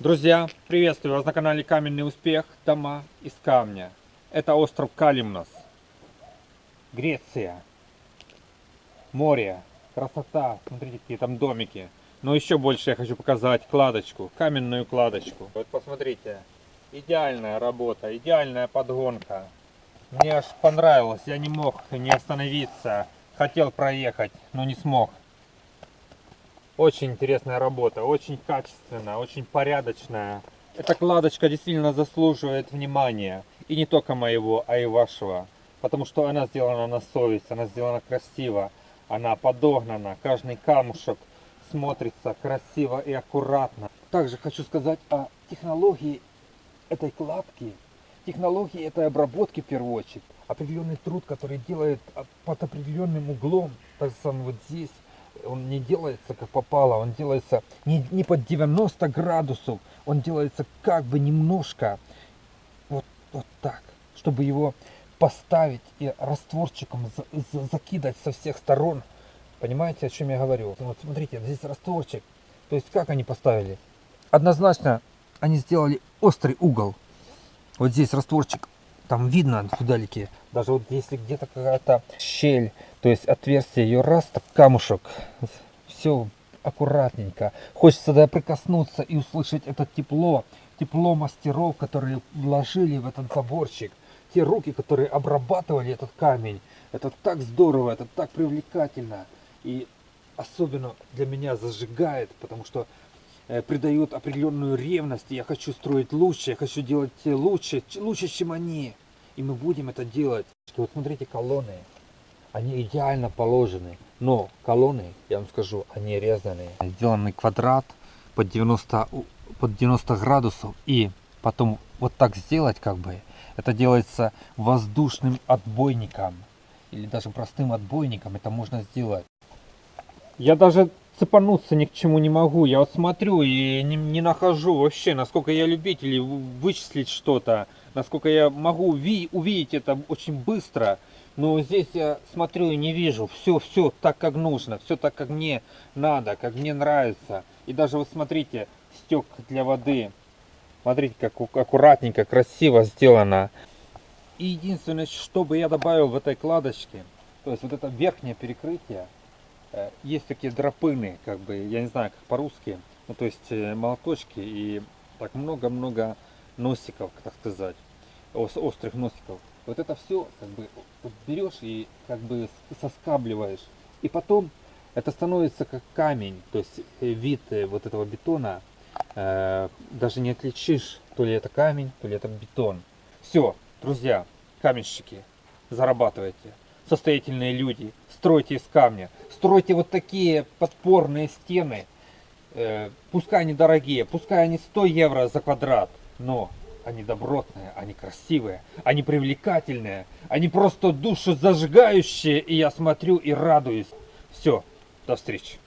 Друзья, приветствую вас на канале Каменный Успех, дома из камня. Это остров Калимнос, Греция, море, красота, смотрите, какие там домики. Но еще больше я хочу показать кладочку, каменную кладочку. Вот посмотрите, идеальная работа, идеальная подгонка. Мне аж понравилось, я не мог не остановиться. Хотел проехать, но не смог. Очень интересная работа, очень качественная, очень порядочная. Эта кладочка действительно заслуживает внимания. И не только моего, а и вашего. Потому что она сделана на совесть, она сделана красиво. Она подогнана, каждый камушек смотрится красиво и аккуратно. Также хочу сказать о технологии этой кладки. Технологии этой обработки в первую очередь. Определенный труд, который делает под определенным углом. Так самое вот здесь он не делается как попало, он делается не, не под 90 градусов, он делается как бы немножко вот, вот так, чтобы его поставить и растворчиком за, за, закидать со всех сторон. Понимаете, о чем я говорю? Вот смотрите, здесь растворчик. То есть как они поставили? Однозначно они сделали острый угол. Вот здесь растворчик, там видно вдалеке. Даже вот если где-то какая-то щель то есть отверстие ее раз, так камушек. Все аккуратненько. Хочется да прикоснуться и услышать это тепло. Тепло мастеров, которые вложили в этот заборчик. Те руки, которые обрабатывали этот камень. Это так здорово, это так привлекательно. И особенно для меня зажигает, потому что э, придает определенную ревность. Я хочу строить лучше, я хочу делать лучше, лучше, чем они. И мы будем это делать. Вот смотрите колонны они идеально положены. Но колонны, я вам скажу, они резаные. Сделанный квадрат под 90, под 90 градусов и потом вот так сделать как бы. Это делается воздушным отбойником или даже простым отбойником. Это можно сделать. Я даже цепануться ни к чему не могу. Я вот смотрю и не, не нахожу вообще, насколько я любитель вычислить что-то, насколько я могу уви увидеть это очень быстро. Но здесь я смотрю и не вижу. Все, все так, как нужно. Все так, как мне надо, как мне нравится. И даже вот смотрите, стек для воды. Смотрите, как аккуратненько, красиво сделано. И единственное, что бы я добавил в этой кладочке, то есть вот это верхнее перекрытие, э, есть такие дропыны, как бы, я не знаю, как по-русски, ну, то есть э, молоточки и так много-много носиков, так сказать, острых носиков. Вот это все как бы берешь и как бы соскабливаешь. И потом это становится как камень. То есть э, вид э, вот этого бетона э, даже не отличишь, то ли это камень, то ли это бетон. Все, друзья, каменщики, зарабатывайте. Состоятельные люди, стройте из камня. Стройте вот такие подпорные стены. Э, пускай они дорогие, пускай они 100 евро за квадрат, но они добротные, они красивые, они привлекательные, они просто душезажигающие, и я смотрю и радуюсь. Все, до встречи.